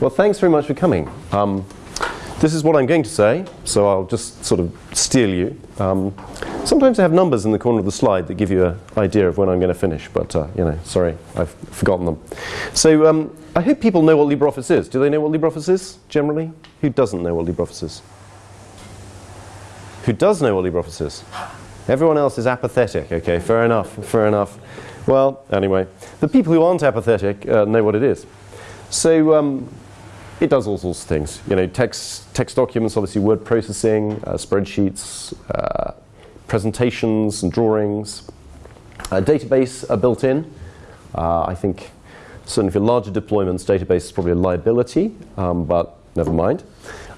Well, thanks very much for coming. Um, this is what I'm going to say, so I'll just sort of steal you. Um, sometimes I have numbers in the corner of the slide that give you an idea of when I'm going to finish, but uh, you know, sorry, I've forgotten them. So um, I hope people know what LibreOffice is. Do they know what LibreOffice is generally? Who doesn't know what LibreOffice is? Who does know what LibreOffice is? Everyone else is apathetic. Okay, fair enough, fair enough. Well, anyway, the people who aren't apathetic uh, know what it is. So um, it does all sorts of things. You know, text, text documents, obviously word processing, uh, spreadsheets, uh, presentations and drawings. Database are built in. Uh, I think certainly for larger deployments, database is probably a liability, um, but never mind.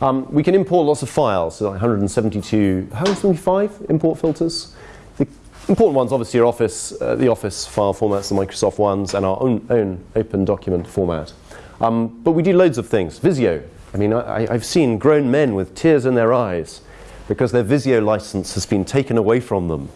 Um, we can import lots of files, so like 172, 175 import filters. Important ones obviously are Office, uh, the Office file formats, the Microsoft ones, and our own, own open document format. Um, but we do loads of things. Visio. I mean, I, have seen grown men with tears in their eyes because their Visio license has been taken away from them.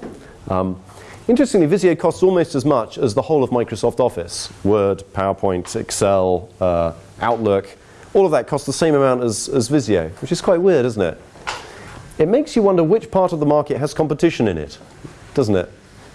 Um, interestingly, Visio costs almost as much as the whole of Microsoft Office. Word, PowerPoint, Excel, uh, Outlook. All of that costs the same amount as, as Visio, which is quite weird, isn't it? It makes you wonder which part of the market has competition in it, doesn't it?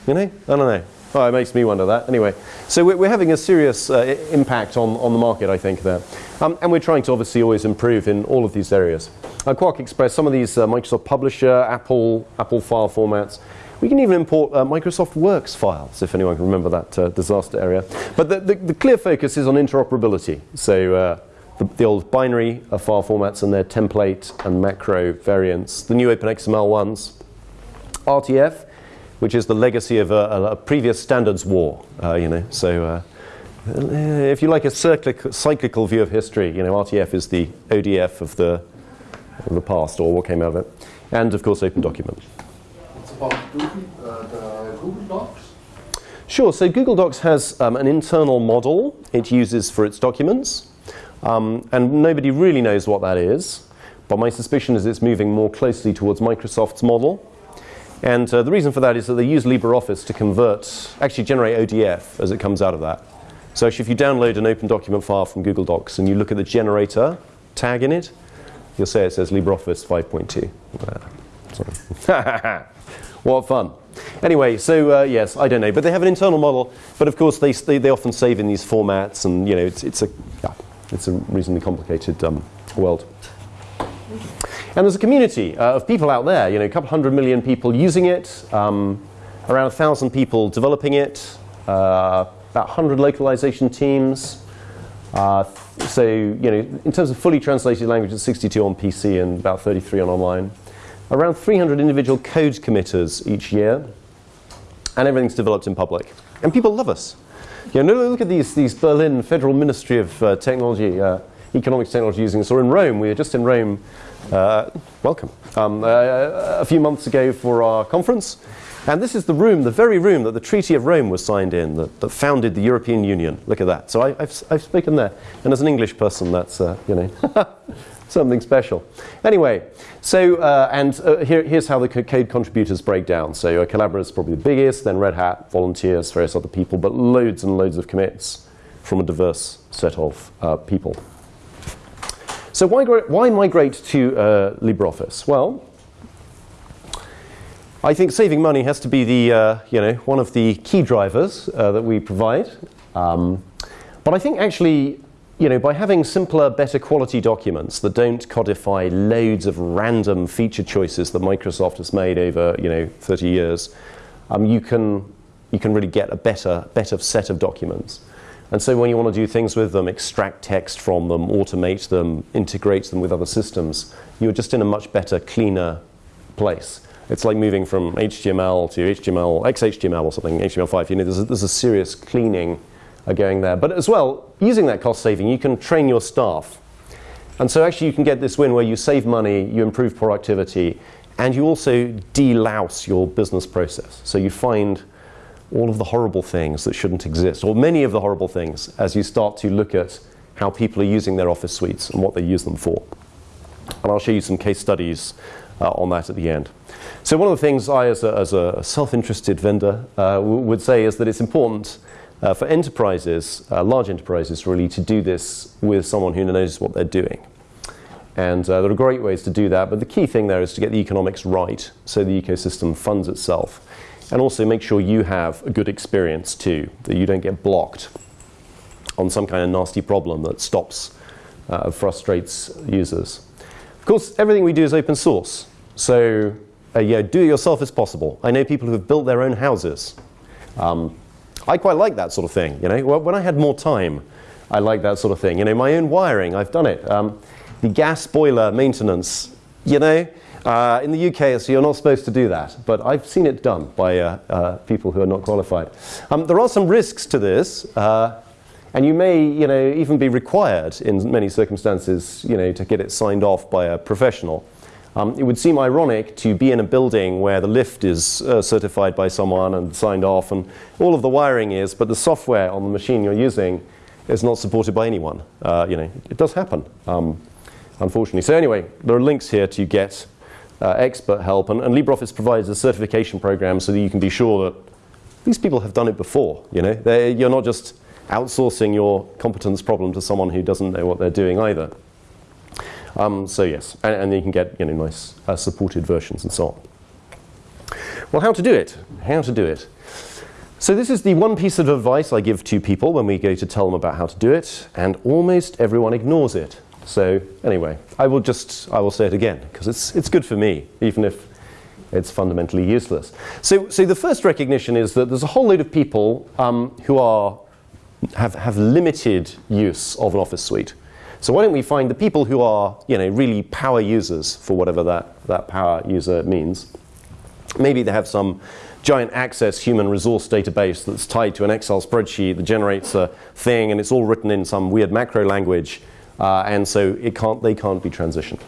You know? I don't know. Oh, it makes me wonder that. Anyway, so we're, we're having a serious uh, impact on, on the market, I think, there. Um, and we're trying to obviously always improve in all of these areas. Uh, QuarkXPress, some of these uh, Microsoft Publisher, Apple, Apple file formats. We can even import uh, Microsoft Works files, if anyone can remember that uh, disaster area. But the, the, the, clear focus is on interoperability. So uh, the, the, old binary file formats and their template and macro variants, the new OpenXML ones, RTF, which is the legacy of a, a previous standards war, uh, you know. So uh, if you like a cyclic, cyclical view of history, you know, RTF is the ODF of the, of the past, or what came out of it. And, of course, Open Document. It's about Google, uh, the Google Docs? Sure. So Google Docs has um, an internal model it uses for its documents. Um, and nobody really knows what that is. But my suspicion is it's moving more closely towards Microsoft's model. And uh, the reason for that is that they use LibreOffice to convert, actually generate ODF as it comes out of that. So if you download an open document file from Google Docs and you look at the generator tag in it, you'll say it says LibreOffice 5.2. Uh, what fun. Anyway, so uh, yes, I don't know. But they have an internal model. But of course, they, they, they often save in these formats. And, you know, it's, it's, a, yeah, it's a reasonably complicated um, world. And there's a community uh, of people out there, you know, a couple hundred million people using it, um, around a thousand people developing it, uh, about 100 localization teams. Uh, so, you know, in terms of fully translated languages, 62 on PC and about 33 on online. Around 300 individual code committers each year. And everything's developed in public. And people love us. You know, look at these, these Berlin Federal Ministry of uh, Technology, uh, Economics Technology using this. Or in Rome, we were just in Rome uh, welcome. Um, uh, a few months ago for our conference. And this is the room, the very room that the Treaty of Rome was signed in, that, that founded the European Union. Look at that. So I, have I've spoken there. And as an English person, that's, uh, you know, something special. Anyway, so, uh, and uh, here, here's how the code contributors break down. So uh, is probably the biggest, then Red Hat, volunteers, various other people, but loads and loads of commits from a diverse set of uh, people. So why, why migrate to uh, LibreOffice? Well, I think saving money has to be the, uh, you know, one of the key drivers uh, that we provide. Um, but I think actually, you know, by having simpler, better quality documents that don't codify loads of random feature choices that Microsoft has made over, you know, 30 years, um, you, can, you can really get a better, better set of documents. And so when you want to do things with them, extract text from them, automate them, integrate them with other systems, you're just in a much better, cleaner place. It's like moving from HTML to HTML, XHTML or something, HTML5. You know, there's a, there's a serious cleaning going there. But as well, using that cost saving, you can train your staff. And so actually you can get this win where you save money, you improve productivity, and you also delouse your business process. So you find all of the horrible things that shouldn't exist, or many of the horrible things, as you start to look at how people are using their office suites and what they use them for. And I'll show you some case studies uh, on that at the end. So one of the things I, as a, as a self-interested vendor, uh, would say is that it's important uh, for enterprises, uh, large enterprises really, to do this with someone who knows what they're doing. And uh, there are great ways to do that, but the key thing there is to get the economics right so the ecosystem funds itself. And also make sure you have a good experience too, that you don't get blocked on some kind of nasty problem that stops, uh, frustrates users. Of course, everything we do is open source. So uh, yeah, do it yourself as possible. I know people who have built their own houses. Um, I quite like that sort of thing. You know, when I had more time, I like that sort of thing. You know, my own wiring, I've done it. Um, the gas boiler maintenance, you know, uh, in the UK, so you're not supposed to do that, but I've seen it done by uh, uh, people who are not qualified. Um, there are some risks to this, uh, and you may, you know, even be required in many circumstances, you know, to get it signed off by a professional. Um, it would seem ironic to be in a building where the lift is uh, certified by someone and signed off, and all of the wiring is, but the software on the machine you're using is not supported by anyone. Uh, you know, it does happen. Um, unfortunately. So anyway, there are links here to get uh, expert help, and, and, LibreOffice provides a certification program so that you can be sure that these people have done it before. You know, they're, you're not just outsourcing your competence problem to someone who doesn't know what they're doing either. Um, so yes, and, and, you can get you know nice uh, supported versions and so on. Well, how to do it? How to do it? So this is the one piece of advice I give to people when we go to tell them about how to do it, and almost everyone ignores it. So anyway, I will just I will say it again because it's it's good for me, even if it's fundamentally useless. So so the first recognition is that there's a whole load of people um, who are have have limited use of an Office suite. So why don't we find the people who are you know really power users for whatever that that power user means. Maybe they have some giant access human resource database that's tied to an Excel spreadsheet that generates a thing and it's all written in some weird macro language uh, and so it can't, they can't be transitioned.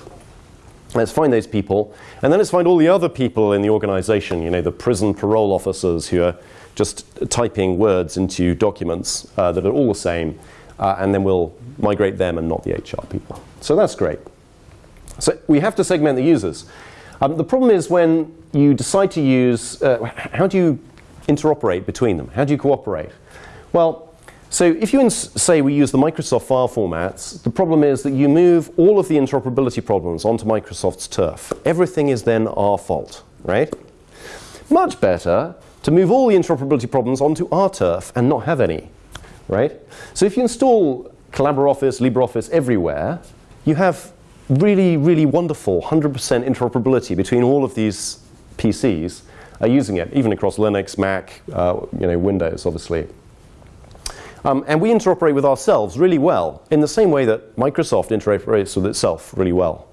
Let's find those people, and then let's find all the other people in the organization, you know, the prison parole officers who are just typing words into documents uh, that are all the same, uh, and then we'll migrate them and not the HR people. So that's great. So we have to segment the users. Um, the problem is when you decide to use, uh, how do you interoperate between them? How do you cooperate? Well, so if you say we use the Microsoft file formats, the problem is that you move all of the interoperability problems onto Microsoft's turf. Everything is then our fault, right? Much better to move all the interoperability problems onto our turf and not have any, right? So if you install Collabora Office, LibreOffice everywhere, you have really, really wonderful 100% interoperability between all of these PCs are using it, even across Linux, Mac, uh, you know, Windows, obviously. Um, and we interoperate with ourselves really well in the same way that Microsoft interoperates with itself really well.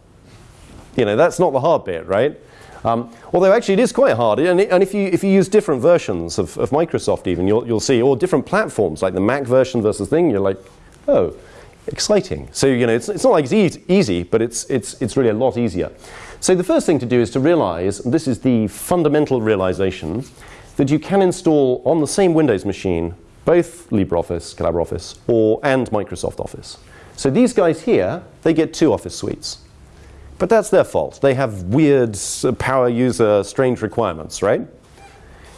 You know, that's not the hard bit, right? Um, although actually it is quite hard. And, it, and, if, you, if you use different versions of, of Microsoft even, you'll, you'll see, or different platforms, like the Mac version versus thing, you're like, oh, exciting. So, you know, it's, it's not like it's e easy, but it's, it's, it's really a lot easier. So the first thing to do is to realize, this is the fundamental realization, that you can install on the same Windows machine both LibreOffice, Collabora Office, or, and Microsoft Office. So these guys here, they get two Office suites. But that's their fault. They have weird power user strange requirements, right?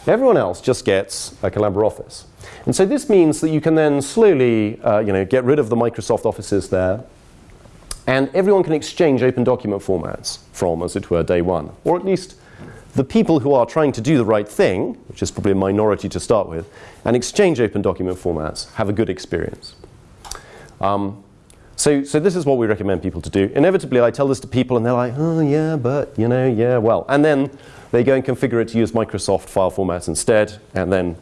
Everyone else just gets a Collabora Office. And so this means that you can then slowly uh, you know, get rid of the Microsoft Offices there, and everyone can exchange open document formats from, as it were, day one, or at least the people who are trying to do the right thing, which is probably a minority to start with, and exchange open document formats have a good experience. Um, so, so this is what we recommend people to do. Inevitably, I tell this to people and they're like, oh yeah, but, you know, yeah, well. And then they go and configure it to use Microsoft file formats instead, and then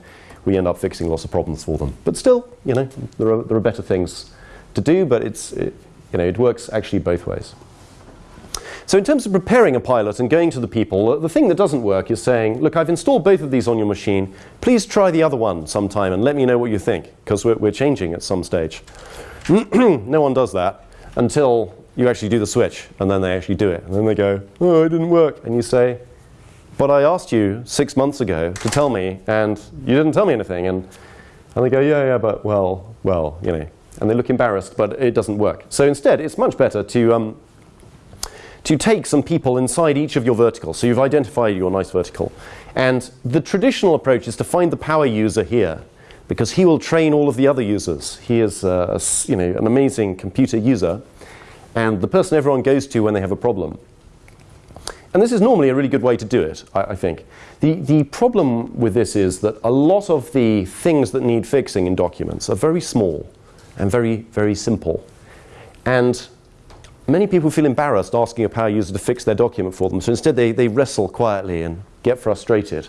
we end up fixing lots of problems for them. But still, you know, there are, there are better things to do, but it's, it, you know, it works actually both ways. So in terms of preparing a pilot and going to the people, the thing that doesn't work is saying, look, I've installed both of these on your machine. Please try the other one sometime and let me know what you think, because we're, we're changing at some stage. no one does that until you actually do the switch, and then they actually do it. And then they go, oh, it didn't work. And you say, but I asked you six months ago to tell me, and you didn't tell me anything. And, and they go, yeah, yeah, but well, well, you know. And they look embarrassed, but it doesn't work. So instead, it's much better to um, to take some people inside each of your verticals. So you've identified your nice vertical. And the traditional approach is to find the power user here. because he will train all of the other users. He is uh, you know, an amazing computer user and the person everyone goes to when they have a problem. And this is normally a really good way to do it, I, I think. The, the problem with this is that a lot of the things that need fixing in documents are very small and very, very simple. And many people feel embarrassed asking a power user to fix their document for them, so instead they, they wrestle quietly and get frustrated.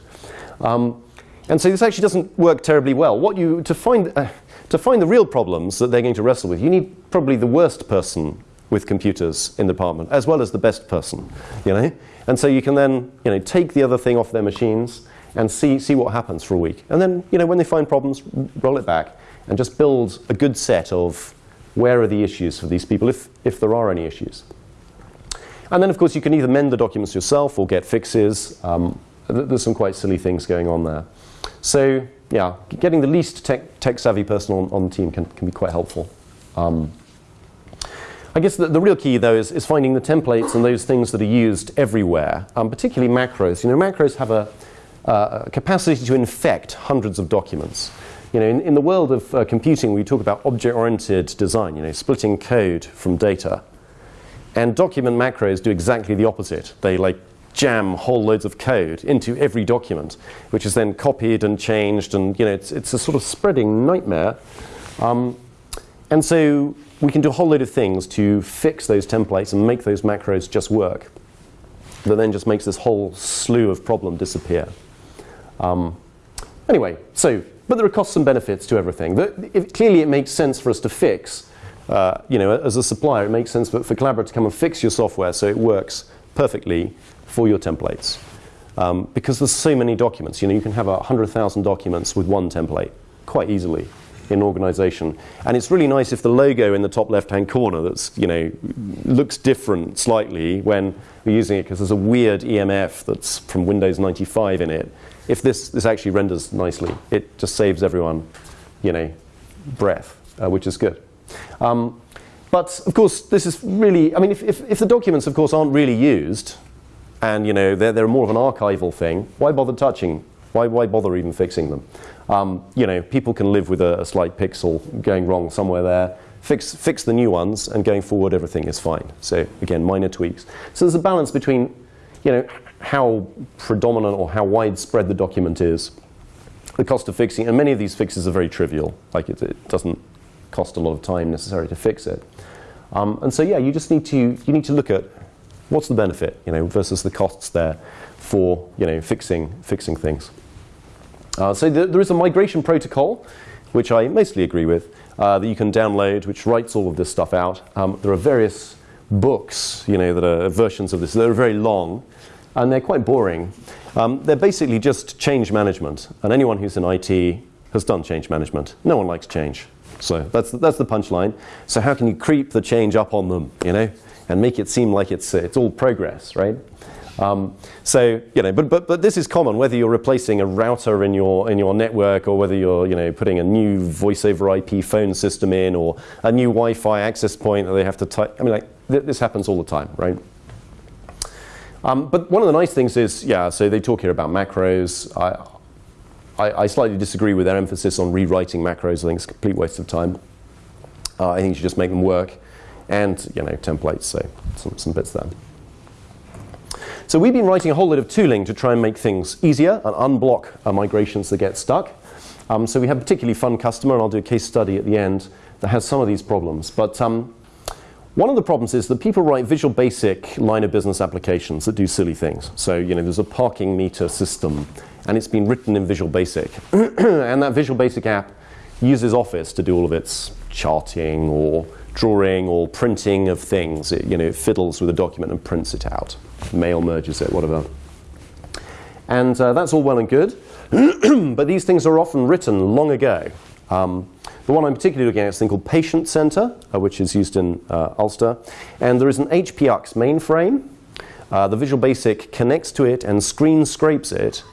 Um, and so this actually doesn't work terribly well. What you, to, find, uh, to find the real problems that they're going to wrestle with, you need probably the worst person with computers in the department, as well as the best person, you know? And so you can then, you know, take the other thing off their machines and see, see what happens for a week. And then, you know, when they find problems, roll it back and just build a good set of where are the issues for these people, if, if there are any issues. And then, of course, you can either mend the documents yourself or get fixes. Um, th- there's some quite silly things going on there. So, yeah, getting the least tech, tech savvy person on, on the team can, can be quite helpful. Um, I guess the, the real key, though, is, is finding the templates and those things that are used everywhere, um, particularly macros. You know, macros have a, uh, a capacity to infect hundreds of documents. You know, in, in the world of uh, computing, we talk about object-oriented design, you know, splitting code from data. And document macros do exactly the opposite. They like jam whole loads of code into every document, which is then copied and changed, and you know, it's, it's a sort of spreading nightmare. Um, and so we can do a whole load of things to fix those templates and make those macros just work. That then just makes this whole slew of problem disappear. Um, anyway, so, but there are costs and benefits to everything. The, if, clearly, it makes sense for us to fix. Uh, you know, as a supplier, it makes sense for, for Collabora to come and fix your software so it works perfectly for your templates. Um, because there's so many documents. You know, you can have a 100,000 documents with one template quite easily in an organization. And it's really nice if the logo in the top left-hand corner that's, you know, looks different slightly when we're using it because there's a weird EMF that's from Windows 95 in it. If this, this actually renders nicely, it just saves everyone, you know, breath, uh, which is good. Um, but of course, this is really, I mean, if, if, if the documents, of course, aren't really used, and you know they're, they're more of an archival thing, why bother touching? Why, why bother even fixing them? Um, you know, people can live with a, a slight pixel going wrong somewhere there. Fix, fix the new ones, and going forward, everything is fine. So again, minor tweaks. So there's a balance between, you know, how predominant or how widespread the document is, the cost of fixing, and many of these fixes are very trivial. Like it, it doesn't cost a lot of time necessary to fix it. Um, and so yeah, you just need to you need to look at what's the benefit, you know, versus the costs there for you know fixing fixing things. Uh, so th- there is a migration protocol, which I mostly agree with, uh, that you can download, which writes all of this stuff out. Um, there are various books, you know, that are versions of this. They're very long, and they're quite boring. Um, they're basically just change management, and anyone who's in IT has done change management. No one likes change, so that's that's the punchline. So how can you creep the change up on them, you know, and make it seem like it's it's all progress, right? Um, so you know, but, but but this is common whether you're replacing a router in your in your network or whether you're you know putting a new voice over IP phone system in or a new Wi-Fi access point that they have to type. I mean, like th- this happens all the time, right? Um, but one of the nice things is, yeah. So they talk here about macros. I, I, I slightly disagree with their emphasis on rewriting macros. I think it's a complete waste of time. Uh, I think you should just make them work, and you know templates. So some, some bits there. So we've been writing a whole lot of tooling to try and make things easier and unblock uh, migrations that get stuck. Um, so we have a particularly fun customer, and I'll do a case study at the end that has some of these problems. But um, one of the problems is that people write Visual Basic line of business applications that do silly things. So you know, there's a parking meter system, and it's been written in Visual Basic, and that Visual Basic app uses Office to do all of its charting or drawing or printing of things. It, you know, it fiddles with a document and prints it out. Mail merges it, whatever. And uh, that's all well and good, but these things are often written long ago. Um, the one I'm particularly looking at is a thing called Patient Center, uh, which is used in uh, Ulster. And there is an HPX mainframe. Uh, the Visual Basic connects to it and screen scrapes it.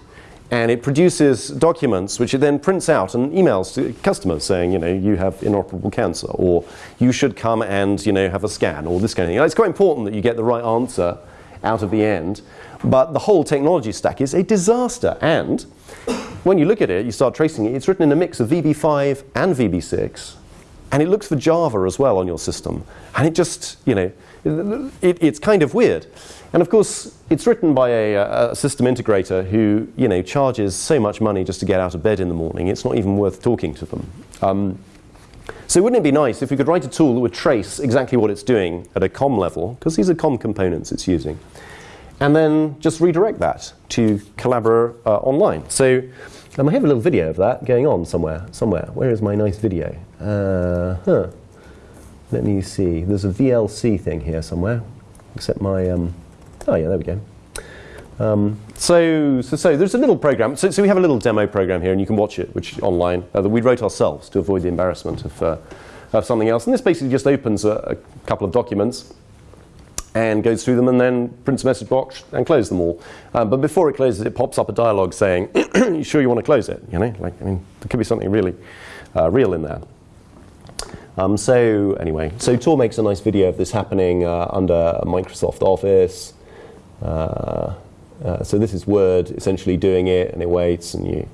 And it produces documents which it then prints out and emails to customers saying, you know, you have inoperable cancer, or you should come and, you know, have a scan, or this kind of thing. It's quite important that you get the right answer out of the end. But the whole technology stack is a disaster. And when you look at it, you start tracing it, it's written in a mix of VB5 and VB6, and it looks for Java as well on your system. And it just, you know, it, it's kind of weird. And of course, it's written by a, a, system integrator who, you know, charges so much money just to get out of bed in the morning. It's not even worth talking to them. Um, so wouldn't it be nice if we could write a tool that would trace exactly what it's doing at a COM level, because these are COM components it's using, and then just redirect that to Collabora uh, online. So um, I have a little video of that going on somewhere. Somewhere. Where is my nice video? Uh, huh. Let me see. There's a VLC thing here somewhere. Except my. Um, oh yeah, there we go. Um, so, so, so there's a little program. So, so we have a little demo program here, and you can watch it, which online uh, that we wrote ourselves to avoid the embarrassment of, uh, of something else. And this basically just opens a, a, couple of documents and goes through them, and then prints a message box and closes them all. Uh, but before it closes, it pops up a dialog saying, "Are "You sure you want to close it?" You know, like I mean, there could be something really uh, real in there. Um, so anyway, so Tor makes a nice video of this happening uh, under Microsoft Office. Uh, uh, so this is Word essentially doing it, and it waits, and you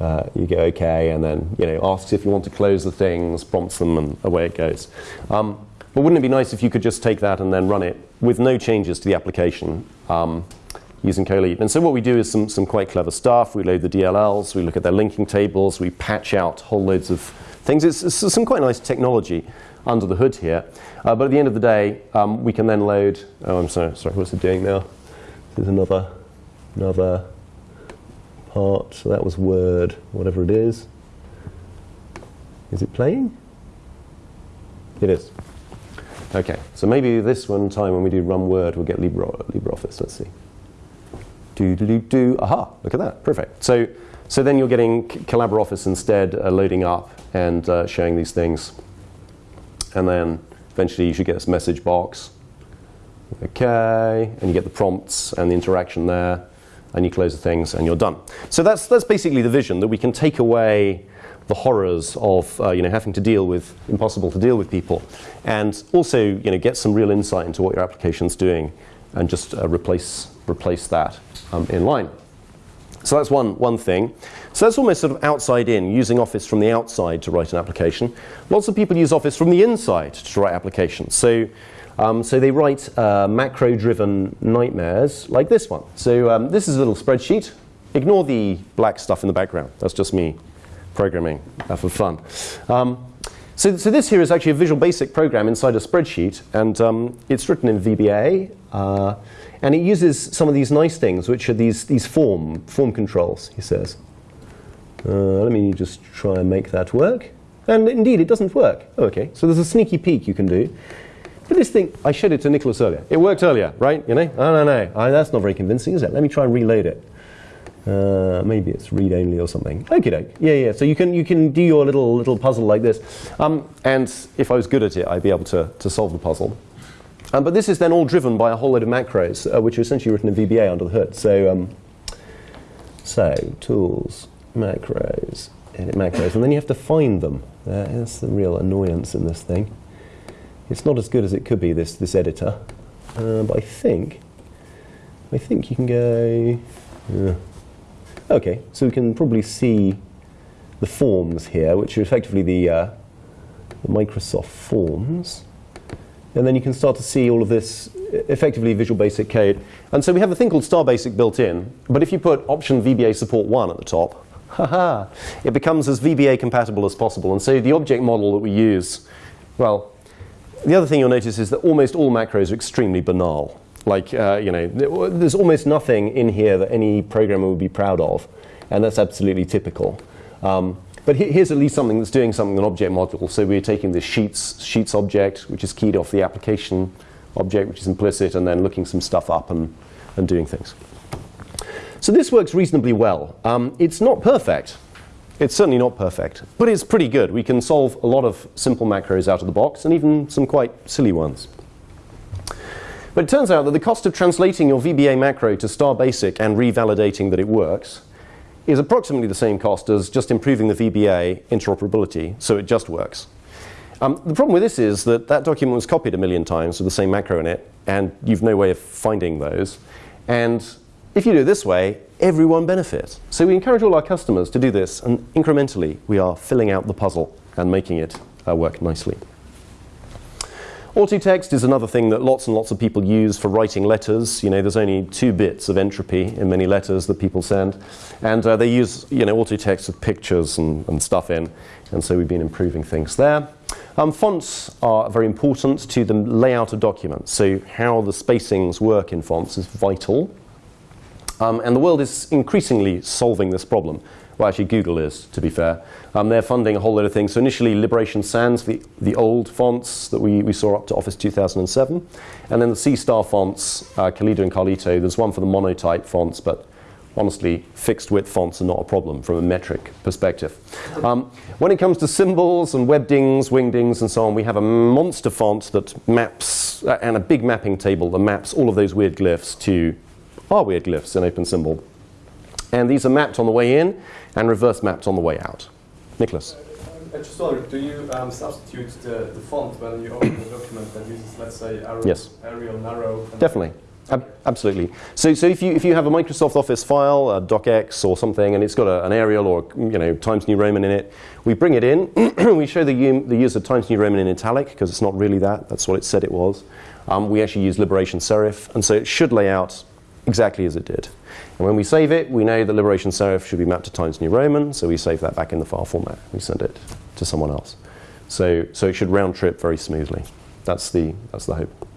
uh, you go OK, and then you know asks if you want to close the things, prompts them, and away it goes. Um, but wouldn't it be nice if you could just take that and then run it with no changes to the application um, using Colib? And so what we do is some, some quite clever stuff. We load the DLLs, we look at their linking tables, we patch out whole loads of things. It's, it's some quite nice technology under the hood here. Uh, but at the end of the day, um, we can then load. Oh, I'm sorry. Sorry, what's it doing now? There's another, another part. So that was Word, whatever it is. Is it playing? It is. Okay, so maybe this one time when we do run Word, we'll get Libre, LibreOffice. Let's see. Do do do do. Aha! Look at that. Perfect. So so then you're getting Collabora Office instead, uh, loading up and uh, showing these things, and then eventually you should get this message box. Okay, and you get the prompts and the interaction there, and you close the things, and you're done. So that's that's basically the vision that we can take away the horrors of uh, you know having to deal with impossible to deal with people, and also you know get some real insight into what your application's doing, and just uh, replace replace that um, in line. So that's one one thing. So that's almost sort of outside in, using Office from the outside to write an application. Lots of people use Office from the inside to write applications. So um, so they write uh, macro-driven nightmares like this one. So um, this is a little spreadsheet. Ignore the black stuff in the background. That's just me programming uh, for fun. Um, so, so, this here is actually a Visual Basic program inside a spreadsheet, and um, it's written in VBA, uh, and it uses some of these nice things, which are these, these form, form controls, he says. Uh, let me just try and make that work. And indeed, it doesn't work. Oh, okay, so there's a sneaky peek you can do. But this thing, I showed it to Nicholas earlier. It worked earlier, right? You know? I don't know. I, that's not very convincing, is it? Let me try and reload it. Uh, maybe it's read only or something. Okay, doke. Yeah, yeah. So you can you can do your little little puzzle like this. Um, and if I was good at it, I'd be able to to solve the puzzle. Um, but this is then all driven by a whole load of macros, uh, which are essentially written in VBA under the hood. So um, so tools, macros, edit macros, and then you have to find them. Uh, that's the real annoyance in this thing. It's not as good as it could be. This this editor, uh, but I think I think you can go. Okay, so we can probably see the forms here, which are effectively the, uh, the Microsoft forms. And then you can start to see all of this effectively Visual Basic code. And so we have a thing called Star Basic built in, but if you put option VBA support 1 at the top, haha, it becomes as VBA compatible as possible. And so the object model that we use, well, the other thing you'll notice is that almost all macros are extremely banal. Like, uh, you know, there's almost nothing in here that any programmer would be proud of, and that's absolutely typical. Um, but here's at least something that's doing something an object module. So we're taking the sheets, sheets object, which is keyed off the application object, which is implicit, and then looking some stuff up and, and doing things. So this works reasonably well. Um, it's not perfect. It's certainly not perfect, but it's pretty good. We can solve a lot of simple macros out of the box, and even some quite silly ones. But it turns out that the cost of translating your VBA macro to star basic and revalidating that it works is approximately the same cost as just improving the VBA interoperability so it just works. Um, the problem with this is that that document was copied a million times with the same macro in it, and you've no way of finding those. And if you do it this way, everyone benefits. So we encourage all our customers to do this, and incrementally we are filling out the puzzle and making it uh, work nicely. Autotext is another thing that lots and lots of people use for writing letters. You know, there's only two bits of entropy in many letters that people send. And uh, they use, you know, autotext with pictures and, and, stuff in. And so we've been improving things there. Um, fonts are very important to the layout of documents. So how the spacings work in fonts is vital. Um, and the world is increasingly solving this problem. Well, actually, Google is, to be fair. Um, they're funding a whole load of things. So initially, Liberation Sans, the, the old fonts that we, we saw up to Office 2007. And then the C-Star fonts, uh, Caladea and Carlito. There's one for the monotype fonts, but honestly, fixed width fonts are not a problem from a metric perspective. Um, when it comes to symbols and webdings, wingdings, and so on, we have a monster font that maps, uh, and a big mapping table that maps all of those weird glyphs to our weird glyphs in OpenSymbol. And these are mapped on the way in and reverse mapped on the way out. Nicholas. I just wondered, do you um, substitute the, the font when you open a document that uses, let's say, Arial, yes. Arial narrow? Definitely. Ab absolutely. So, so if you if you have a Microsoft Office file, a docx or something, and it's got a, an Arial or you know Times New Roman in it, we bring it in. we show the the user Times New Roman in italic because it's not really that. That's what it said it was. Um, we actually use Liberation Serif, and so it should lay out exactly as it did. And when we save it, we know that Liberation Serif should be mapped to Times New Roman, so we save that back in the file format. We send it to someone else. So, so it should round trip very smoothly. That's the, that's the hope.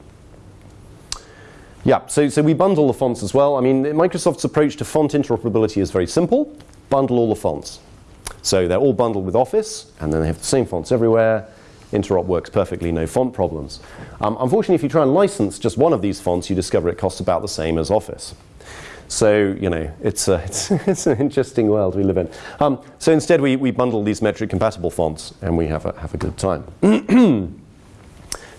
Yeah, so, so we bundle the fonts as well. I mean, Microsoft's approach to font interoperability is very simple. Bundle all the fonts. So they're all bundled with Office, and then they have the same fonts everywhere. Interop works perfectly, no font problems. Um, unfortunately, if you try and license just one of these fonts, you discover it costs about the same as Office. So, you know, it's, a, it's, it's an interesting world we live in. Um, so instead, we, we bundle these metric compatible fonts and we have a, have a good time.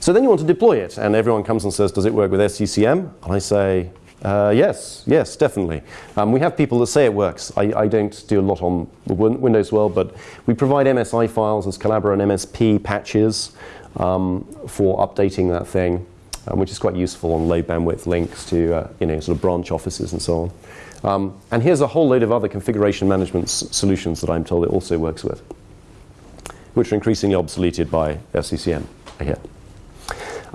so then you want to deploy it, and everyone comes and says, Does it work with SCCM? And I say, uh, yes, yes, definitely. Um, we have people that say it works. I, I don't do a lot on the win Windows world, but we provide MSI files as Collabora and MSP patches um, for updating that thing um, which is quite useful on low bandwidth links to uh, you know, sort of branch offices and so on. Um, and here's a whole load of other configuration management solutions that I'm told it also works with, which are increasingly obsoleted by SCCM, I hear.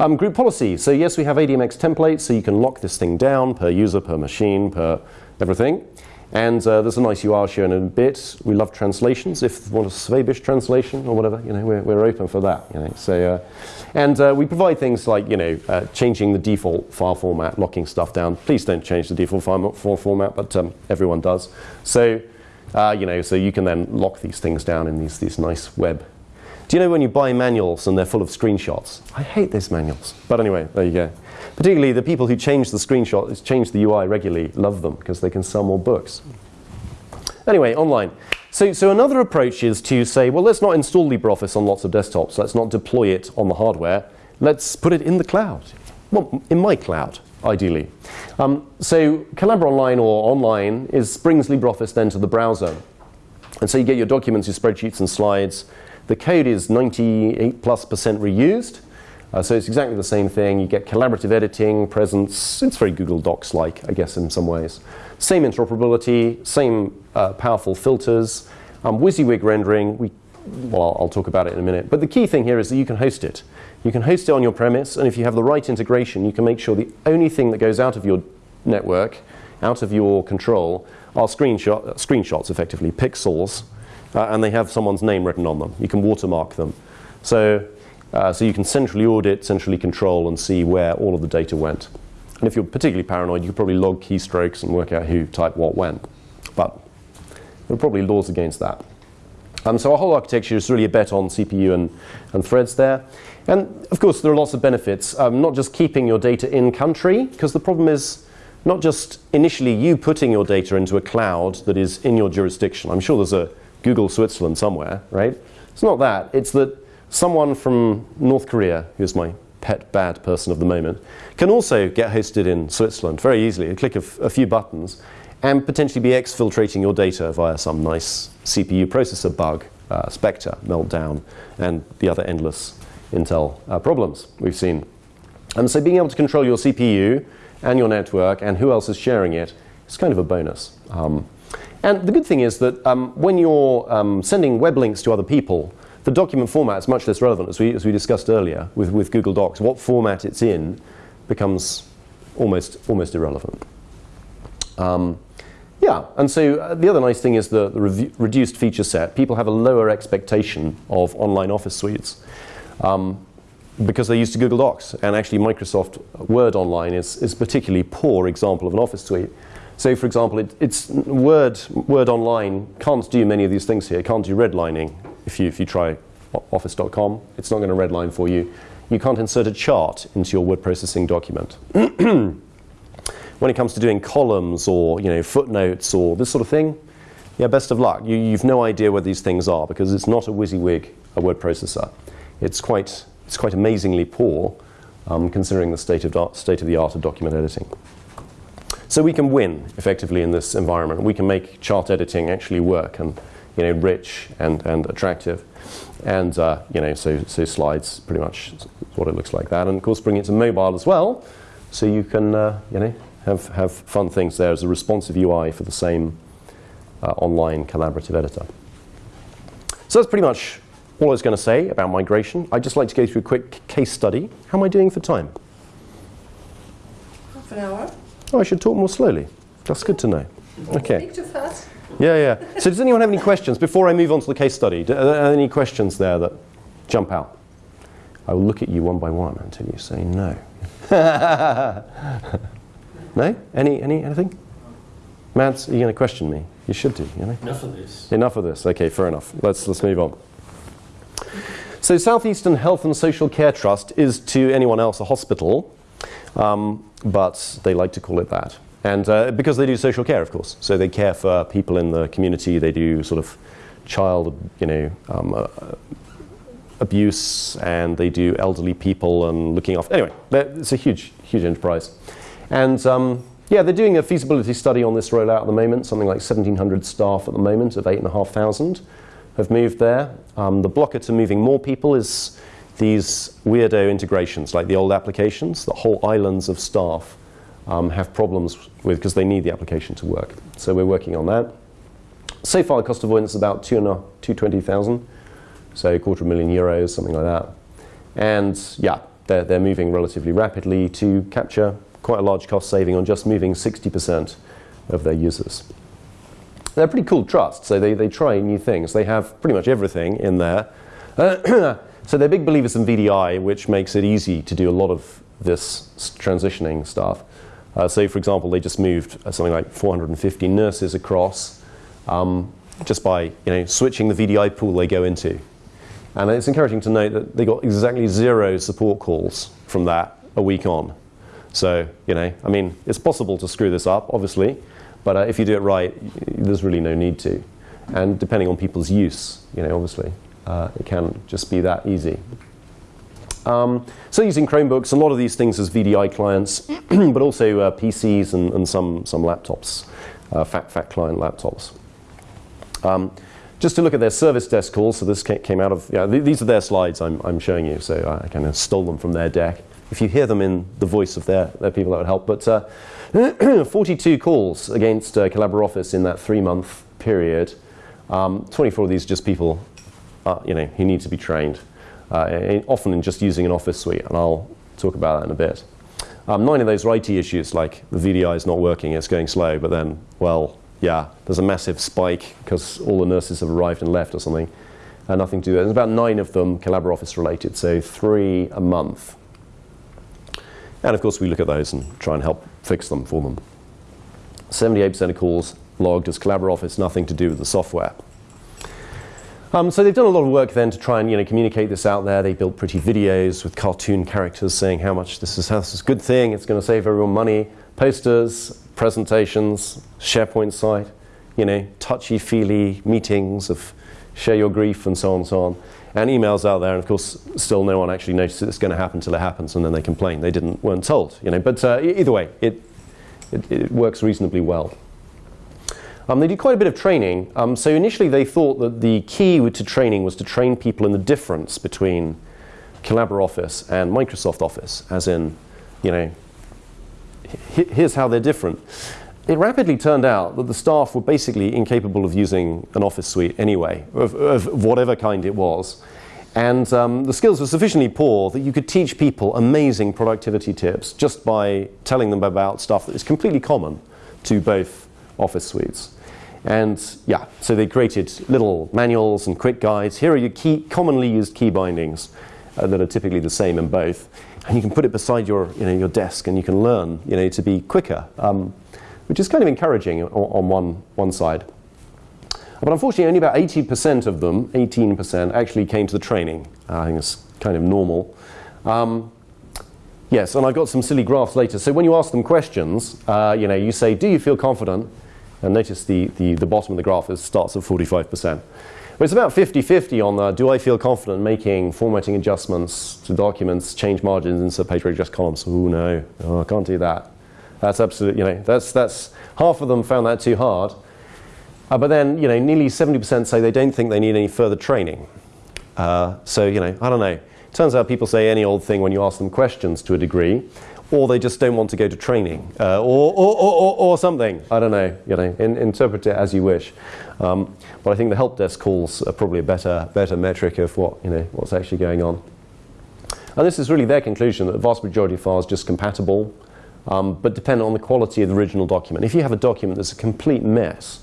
Um, group policy. So yes, we have ADMX templates, so you can lock this thing down per user, per machine, per everything. And uh, there's a nice URL shown in a bit. We love translations. If you want a Swabish translation or whatever, you know, we're, we're open for that. You know, so, uh, and uh, we provide things like, you know, uh, changing the default file format, locking stuff down. Please don't change the default file format, but um, everyone does. So, uh, you know, so you can then lock these things down in these, these nice web. Do you know when you buy manuals and they're full of screenshots? I hate those manuals. But anyway, there you go. Particularly the people who change the screenshot, change the UI regularly, love them because they can sell more books. Anyway, online. So, so another approach is to say, well, let's not install LibreOffice on lots of desktops. Let's not deploy it on the hardware. Let's put it in the cloud. Well, in my cloud, ideally. Um, so Collabora Online or online is, brings LibreOffice then to the browser. And so you get your documents, your spreadsheets and slides. The code is 98 plus percent reused. Uh, so it's exactly the same thing. You get collaborative editing, presence. It's very Google Docs-like, I guess, in some ways. Same interoperability, same uh, powerful filters, um, WYSIWYG rendering. We, well, I'll, talk about it in a minute. But the key thing here is that you can host it. You can host it on your premise, and if you have the right integration, you can make sure the only thing that goes out of your network, out of your control, are screenshot, screenshots, effectively, pixels, uh, and they have someone's name written on them. You can watermark them. So uh, so you can centrally audit, centrally control, and see where all of the data went. And if you're particularly paranoid, you could probably log keystrokes and work out who typed what when. But there are probably laws against that. Um, so our whole architecture is really a bet on CPU and, and threads there. And of course, there are lots of benefits. Um, not just keeping your data in country, because the problem is not just initially you putting your data into a cloud that is in your jurisdiction. I'm sure there's a Google Switzerland somewhere, right? It's not that. It's that someone from North Korea, who's my pet bad person of the moment, can also get hosted in Switzerland very easily. A click of a few buttons and potentially be exfiltrating your data via some nice CPU processor bug, uh, Spectre, meltdown, and the other endless Intel uh, problems we've seen. And so being able to control your CPU and your network and who else is sharing It's kind of a bonus. Um, and the good thing is that um, when you're um, sending web links to other people, the document format is much less relevant, as we, as we discussed earlier with, with Google Docs. What format it's in becomes almost, almost irrelevant. Um, yeah, and so uh, the other nice thing is the, the reduced feature set. People have a lower expectation of online office suites um, because they're used to Google Docs. And actually, Microsoft Word Online is, is a particularly poor example of an office suite. So, for example, it, it's Word, Word Online can't do many of these things here. Can't do redlining if you, if you try office.com. It's not going to redline for you. You can't insert a chart into your word processing document. when it comes to doing columns or you know, footnotes or this sort of thing, yeah, best of luck. You, you've no idea what these things are because it's not a WYSIWYG, a word processor. It's quite, it's quite amazingly poor um, considering the state of, state of the art of document editing. So we can win effectively in this environment. We can make chart editing actually work and you know rich and, and attractive. And uh, you know so, so slides pretty much what it looks like that. And of course bring it to mobile as well, so you can uh, you know have have fun things there as a responsive UI for the same uh, online collaborative editor. So that's pretty much all I was going to say about migration. I'd just like to go through a quick case study. How am I doing for time? Half an hour. Oh, I should talk more slowly. That's good to know. Okay. Speak too fast. Yeah, yeah. So does anyone have any questions before I move on to the case study? Are there any questions there that jump out? I will look at you one by one until you say no. no? Any, any, anything? Mads, are you going to question me? You should do, you know? Enough of this. Enough of this. Okay, fair enough. Let's, let's move on. So Southeastern Health and Social Care Trust is to anyone else a hospital, um, but they like to call it that. And uh, because they do social care, of course. So they care for people in the community. They do sort of child, you know, um, uh, abuse, and they do elderly people and looking after. Anyway, it's a huge, huge enterprise. And um, yeah, they're doing a feasibility study on this rollout at the moment. Something like 1,700 staff at the moment of 8,500 have moved there. Um, the blocker to moving more people is these weirdo integrations, like the old applications, the whole islands of staff um, have problems with because they need the application to work. So we're working on that. So far, the cost avoidance is about two and a, 220,000, so a quarter of a million euros, something like that. And yeah, they're, they're moving relatively rapidly to capture quite a large cost saving on just moving 60% of their users. They're pretty cool trust, so they, they try new things. They have pretty much everything in there. so they're big believers in VDI, which makes it easy to do a lot of this transitioning stuff. Uh, so, for example, they just moved uh, something like 450 nurses across um, just by you know, switching the VDI pool they go into. And it's encouraging to note that they got exactly zero support calls from that a week on. So, you know, I mean, it's possible to screw this up, obviously, but uh, if you do it right, there's really no need to. And depending on people's use, you know, obviously, uh, it can just be that easy. Um, so using Chromebooks, a lot of these things as VDI clients, but also uh, PCs and, and, some, some laptops, uh, fat, fat client laptops. Um, just to look at their service desk calls, so this came out of, yeah, th these are their slides I'm, I'm showing you, so I kind of stole them from their deck. If you hear them in the voice of their, their people, that would help. But uh, 42 calls against uh, Office in that three-month period. Um, 24 of these are just people, uh, you know, who need to be trained uh, often in just using an office suite, and I'll talk about that in a bit. Um, nine of those are IT issues, like the VDI is not working, it's going slow, but then, well, yeah, there's a massive spike because all the nurses have arrived and left or something, and nothing to do. There's about nine of them Collabora Office related, so three a month. And of course, we look at those and try and help fix them for them. 78% of calls logged as Collabora Office, nothing to do with the software. Um, so they've done a lot of work then to try and you know, communicate this out there. They built pretty videos with cartoon characters saying how much this is, how this is a good thing, it's going to save everyone money. Posters, presentations, SharePoint site, you know, touchy-feely meetings of share your grief and so on and so on. And emails out there, and of course, still no one actually notices it's going to happen until it happens, and then they complain. They didn't, weren't told, you know. But uh, either way, it, it, it works reasonably well. Um, they did quite a bit of training. Um, so initially they thought that the key to training was to train people in the difference between Collabora Office and Microsoft Office, as in, you know, here's how they're different. it rapidly turned out that the staff were basically incapable of using an office suite anyway, of, of whatever kind it was. And um, the skills were sufficiently poor that you could teach people amazing productivity tips just by telling them about stuff that is completely common to both office suites. And yeah, so they created little manuals and quick guides. Here are your key, commonly used key bindings uh, that are typically the same in both. And you can put it beside your, you know, your desk and you can learn you know, to be quicker, um, which is kind of encouraging on, on one, one side. But unfortunately, only about 80% of them, 18%, actually came to the training. Uh, I think it's kind of normal. Um, yes, and I've got some silly graphs later. So when you ask them questions, uh, you know, you say, do you feel confident? And notice the, the, the bottom of the graph is, starts at 45%. But it's about 50-50 on the, do I feel confident making formatting adjustments to documents, change margins, insert page break, adjust columns? Oh no, oh, I can't do that. That's absolutely, you know, that's, that's, half of them found that too hard. Uh, but then, you know, nearly 70% say they don't think they need any further training. Uh, so, you know, I don't know. Turns out people say any old thing when you ask them questions to a degree, or they just don't want to go to training, uh, or, or, or, or, something. I don't know. You know, in, interpret it as you wish. Um, but I think the help desk calls are probably a better, better metric of what, you know, what's actually going on. And this is really their conclusion that the vast majority of files are just compatible, um, but depend on the quality of the original document. If you have a document that's a complete mess,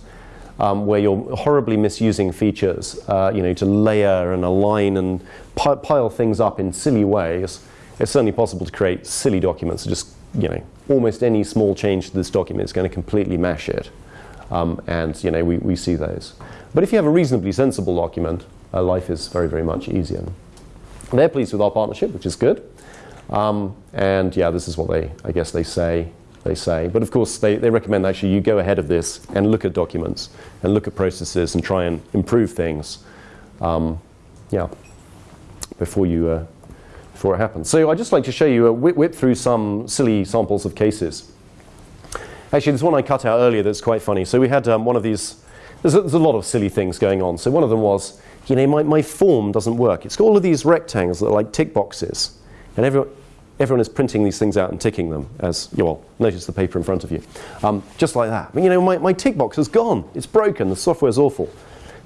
um, where you're horribly misusing features, uh, you know, to layer and align and pile things up in silly ways, it's certainly possible to create silly documents. Just, you know, almost any small change to this document is going to completely mash it. Um, and, you know, we, we see those. But if you have a reasonably sensible document, uh, life is very, very much easier. They're pleased with our partnership, which is good. Um, and yeah, this is what they, I guess they say they say. But of course, they, they recommend actually you go ahead of this and look at documents and look at processes and try and improve things. Um, yeah, before you uh, before it happens. So I'd just like to show you, a whip, whip through some silly samples of cases. Actually, there's one I cut out earlier that's quite funny. So we had um, one of these, there's a, there's a, lot of silly things going on. So one of them was, you know, my, my form doesn't work. It's got all of these rectangles that are like tick boxes. And everyone, everyone is printing these things out and ticking them as, you well, notice the paper in front of you. Um, just like that. But, you know, my, my tick box has gone. It's broken. The software's awful.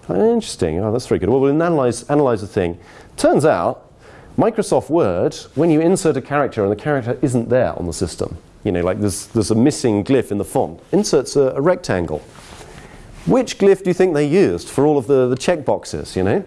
Interesting. Oh, that's very good. Well, we'll analyze, analyze the thing. Turns out, Microsoft Word, when you insert a character and the character isn't there on the system, you know, like there's, there's a missing glyph in the font, inserts a, a rectangle. Which glyph do you think they used for all of the, the check boxes, you know?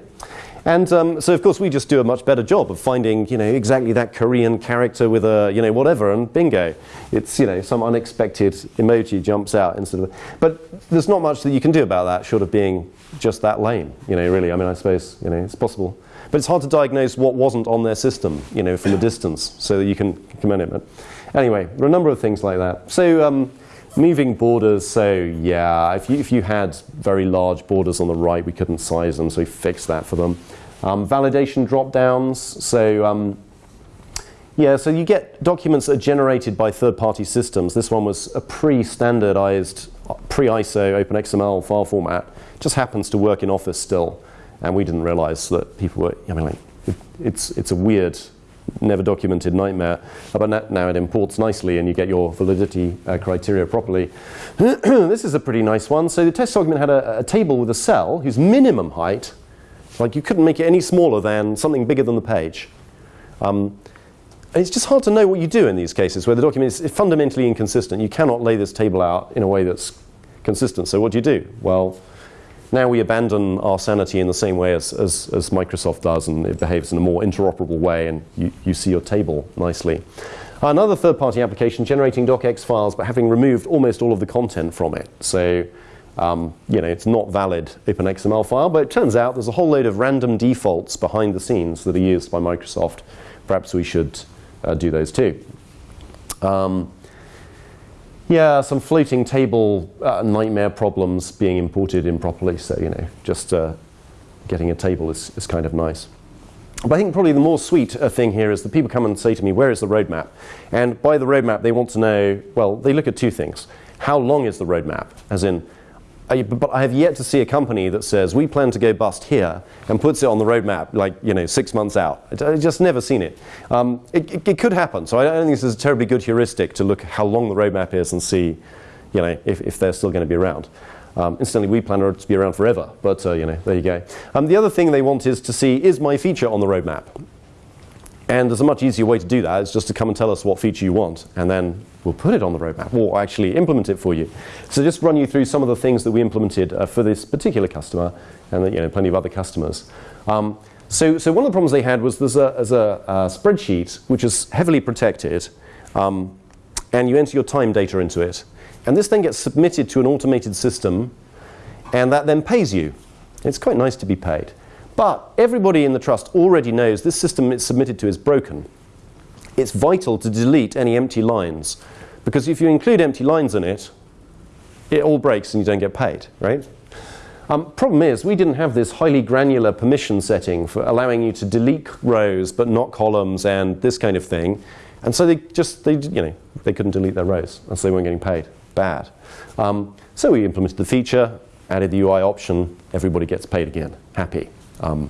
And um, so, of course, we just do a much better job of finding, you know, exactly that Korean character with a, you know, whatever, and bingo, it's, you know, some unexpected emoji jumps out instead of. But there's not much that you can do about that, short of being just that lame, you know. Really, I mean, I suppose, you know, it's possible, but it's hard to diagnose what wasn't on their system, you know, from a distance, so that you can commend it. Anyway, there are a number of things like that. So. Um, moving borders, so yeah, if you, if you had very large borders on the right, we couldn't size them, so we fixed that for them. Um, validation drop-downs, so um, yeah, so you get documents that are generated by third-party systems. This one was a pre-standardized, pre-ISO OpenXML file format. Just happens to work in Office still, and we didn't realize that people were, I mean, like, it, it's, it's a weird, never documented nightmare, but now it imports nicely and you get your validity uh, criteria properly. this is a pretty nice one. So the test document had a, a table with a cell whose minimum height like you couldn't make it any smaller than something bigger than the page. Um, it's just hard to know what you do in these cases where the document is fundamentally inconsistent. You cannot lay this table out in a way that's consistent. So what do you do? Well, now we abandon our sanity in the same way as, as, as Microsoft does, and it behaves in a more interoperable way, and you, you see your table nicely. Another third-party application generating docx files, but having removed almost all of the content from it. So um, you know, it's not valid OpenXML file, but it turns out there's a whole load of random defaults behind the scenes that are used by Microsoft. Perhaps we should uh, do those too. Um, yeah, some floating table uh, nightmare problems being imported improperly. So, you know, just uh, getting a table is, is kind of nice. But I think probably the more sweet uh, thing here is that people come and say to me, where is the roadmap? And by the roadmap, they want to know, well, they look at two things. How long is the roadmap? As in, I, but I have yet to see a company that says we plan to go bust here and puts it on the roadmap like you know six months out. I've just never seen it. Um, it, it. it, could happen, so I don't think this is a terribly good heuristic to look how long the roadmap is and see, you know, if, if they're still going to be around. Um, incidentally, we plan to be around forever, but uh, you know, there you go. Um, the other thing they want is to see is my feature on the roadmap. And there's a much easier way to do that. It's just to come and tell us what feature you want, and then we'll put it on the roadmap, or actually implement it for you. So just run you through some of the things that we implemented uh, for this particular customer, and you know, plenty of other customers. Um, so, so one of the problems they had was there's a, there's a, a spreadsheet which is heavily protected, um, and you enter your time data into it. And this then gets submitted to an automated system, and that then pays you. It's quite nice to be paid. But everybody in the trust already knows this system it's submitted to is broken. It's vital to delete any empty lines, because if you include empty lines in it, it all breaks and you don't get paid, right? Um, problem is, we didn't have this highly granular permission setting for allowing you to delete rows but not columns and this kind of thing. And so they just, they, you know, they couldn't delete their rows, and so they weren't getting paid. Bad. Um, so we implemented the feature, added the UI option, everybody gets paid again. Happy. Um,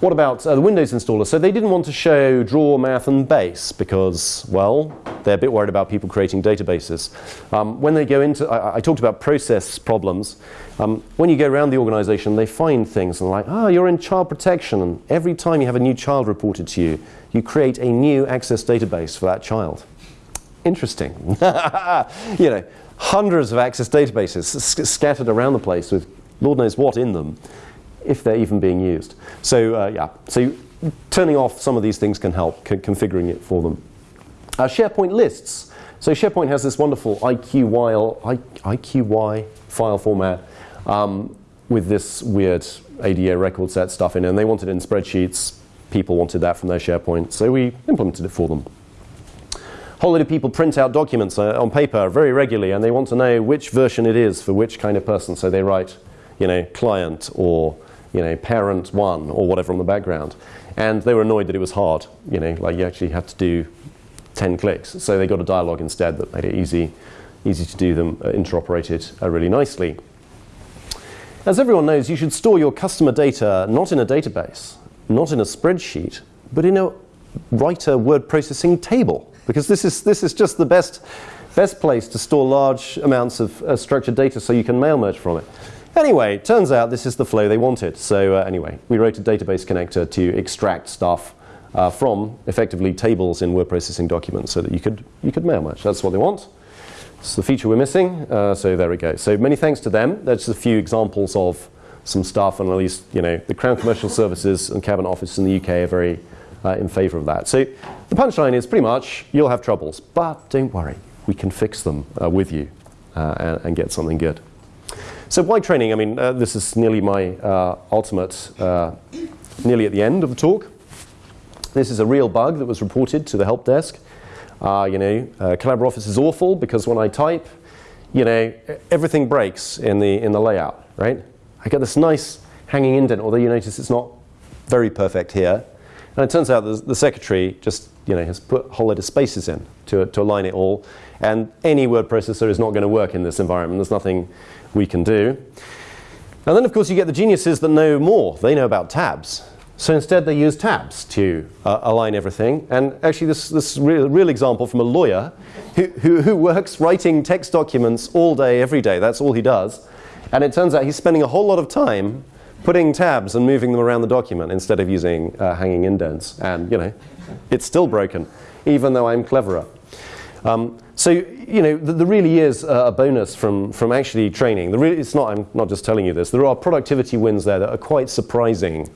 what about uh, the Windows installer? So they didn't want to show draw, math, and base because, well, they're a bit worried about people creating databases. Um, when they go into, I, I, talked about process problems. Um, when you go around the organization, they find things and like, oh, you're in child protection, and every time you have a new child reported to you, you create a new access database for that child. Interesting. you know, hundreds of access databases scattered around the place with Lord knows what in them if they're even being used. So uh, yeah, so turning off some of these things can help, configuring it for them. Uh, SharePoint lists. So SharePoint has this wonderful IQY, IQY file format um, with this weird ADA record set stuff in it, and they wanted it in spreadsheets. People wanted that from their SharePoint, so we implemented it for them. A whole lot of people print out documents uh, on paper very regularly, and they want to know which version it is for which kind of person. So they write, you know, client or you know, parent one or whatever on the background. And they were annoyed that it was hard, you know, like you actually had to do 10 clicks. So they got a dialog instead that made it easy, easy to do them, uh, interoperated uh, really nicely. As everyone knows, you should store your customer data not in a database, not in a spreadsheet, but in a writer word processing table. Because this is, this is just the best, best place to store large amounts of uh, structured data so you can mail merge from it. Anyway, turns out this is the flow they wanted. So uh, anyway, we wrote a database connector to extract stuff uh, from effectively tables in word processing documents so that you could, you could mail match. That's what they want. It's the feature we're missing. Uh, so there we go. So many thanks to them. That's just a few examples of some stuff, and at least you know the Crown Commercial Services and Cabinet Office in the UK are very uh, in favour of that. So the punchline is pretty much you'll have troubles, but don't worry, we can fix them uh, with you uh, and, and get something good. So why training? I mean, uh, this is nearly my uh, ultimate, uh, nearly at the end of the talk. This is a real bug that was reported to the help desk. Uh, you know, uh, Collabora Office is awful because when I type, you know, everything breaks in the, in the layout, right? I get this nice hanging indent, although you notice it's not very perfect here. And it turns out the, the secretary just, you know, has put a whole lot of spaces in to, to align it all. And any word processor is not going to work in this environment. There's nothing we can do. And then, of course, you get the geniuses that know more. They know about tabs. So instead, they use tabs to uh, align everything. And actually, this, this real, real example from a lawyer who, who, who works writing text documents all day, every day. That's all he does. And it turns out he's spending a whole lot of time putting tabs and moving them around the document instead of using uh, hanging indents. And, you know, it's still broken, even though I'm cleverer. Um, so, you know, there really is a bonus from, from actually training. It's not, I'm not just telling you this. There are productivity wins there that are quite surprising,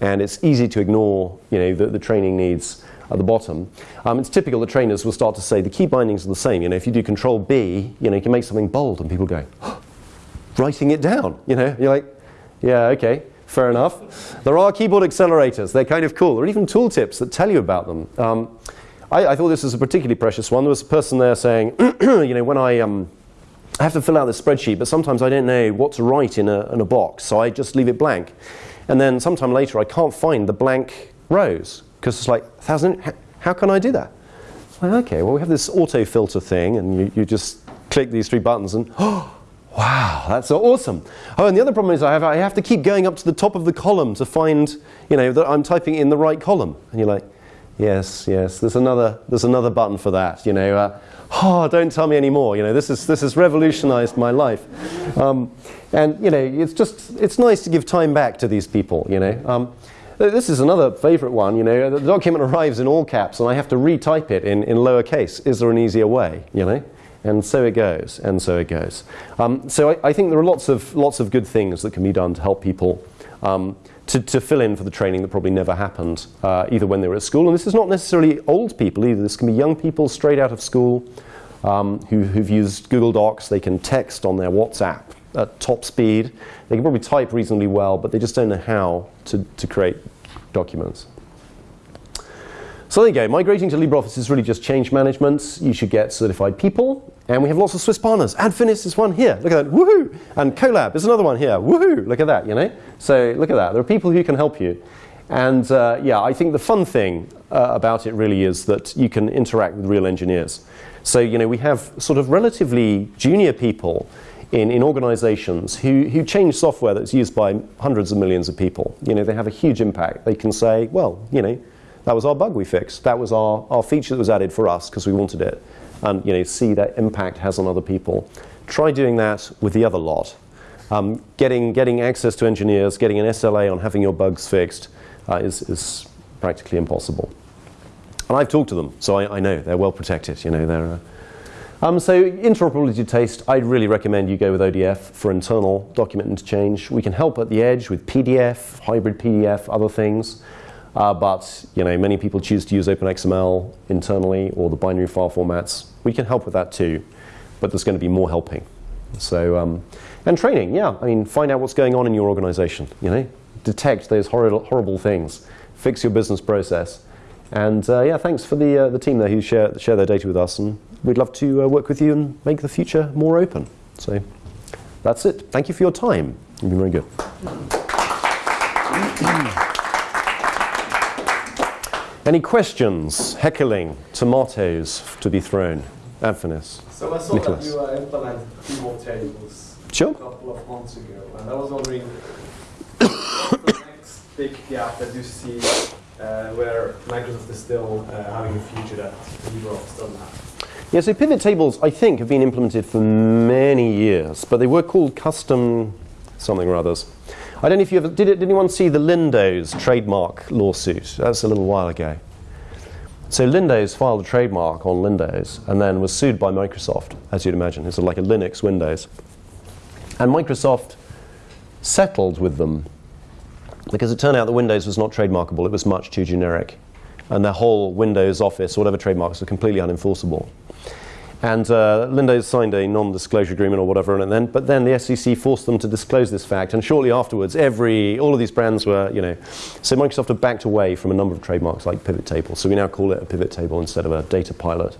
and it's easy to ignore, you know, the, the training needs at the bottom. Um, it's typical that trainers will start to say the key bindings are the same. You know, if you do Control B, you know, you can make something bold, and people go, oh, writing it down. You know, you're like, yeah, okay, fair enough. There are keyboard accelerators. They're kind of cool. There are even tooltips that tell you about them. Um, I, I, thought this was a particularly precious one. There was a person there saying, you know, when I, um, I have to fill out this spreadsheet, but sometimes I don't know what to write in a, in a box, so I just leave it blank. And then sometime later, I can't find the blank rows because it's like, thousand, how can I do that? Like, okay, well, we have this auto filter thing, and you, you just click these three buttons, and oh, wow, that's so awesome. Oh, and the other problem is I have, I have to keep going up to the top of the column to find, you know, that I'm typing in the right column. And you're like, Yes, yes. There's another, there's another button for that. You know, uh, oh, don't tell me anymore. You know, this is this has revolutionised my life. Um, and you know, it's just it's nice to give time back to these people. You know. Um, this is another favourite one, you know, the document arrives in all caps and I have to retype it in, in lowercase. Is there an easier way, you know? And so it goes, and so it goes. Um, so I, I, think there are lots of, lots of good things that can be done to help people um, to, to, fill in for the training that probably never happened, uh, either when they were at school, and this is not necessarily old people either. This can be young people straight out of school um, who, who've used Google Docs. They can text on their WhatsApp at top speed. They can probably type reasonably well, but they just don't know how to, to create documents. So there you go. Migrating to LibreOffice is really just change management. You should get certified people. And we have lots of Swiss partners. Adfinis is one here. Look at that. Woohoo! And Colab is another one here. Woohoo! Look at that, you know? So look at that. There are people who can help you. And uh, yeah, I think the fun thing uh, about it really is that you can interact with real engineers. So, you know, we have sort of relatively junior people in, in organizations who, who change software that's used by hundreds of millions of people. You know, they have a huge impact. They can say, well, you know, that was our bug we fixed. That was our, our feature that was added for us because we wanted it. And, you know, see that impact has on other people. Try doing that with the other lot. Um, getting, getting access to engineers, getting an SLA on having your bugs fixed uh, is, is practically impossible. And I've talked to them, so I, I know they're well protected. You know, they're, uh, um, so interoperability taste, I'd really recommend you go with ODF for internal document interchange. We can help at the edge with PDF, hybrid PDF, other things. Uh, but you know, many people choose to use OpenXML internally or the binary file formats. We can help with that too, but there's going to be more helping. So, um, and training, yeah. I mean, find out what's going on in your organization. You know, detect those horrible, horrible things, fix your business process, and uh, yeah, thanks for the uh, the team there who share share their data with us and we'd love to uh, work with you and make the future more open. So that's it. Thank you for your time. You've been very good. Any questions? Heckling, tomatoes to be thrown. Adfinis. So I saw Nicholas. that you uh, implemented pivot tables sure. a couple of months ago, and I was wondering the next big gap that you see uh, where Microsoft is still uh, having a feature that LibreOffice doesn't have. Yeah, so pivot tables, I think, have been implemented for many years, but they were called custom something or others. I don't know if you ever, did, it, did anyone see the Lindows trademark lawsuit? That's a little while ago. So Lindows filed a trademark on Lindows and then was sued by Microsoft, as you'd imagine. It's like a Linux Windows. And Microsoft settled with them because it turned out that Windows was not trademarkable, it was much too generic. And their whole Windows Office, whatever trademarks, were completely unenforceable. And uh, Lindows signed a non-disclosure agreement or whatever, and then, but then the SEC forced them to disclose this fact. And shortly afterwards, every, all of these brands were, you know, so Microsoft had backed away from a number of trademarks like pivot table. So we now call it a pivot table instead of a data pilot,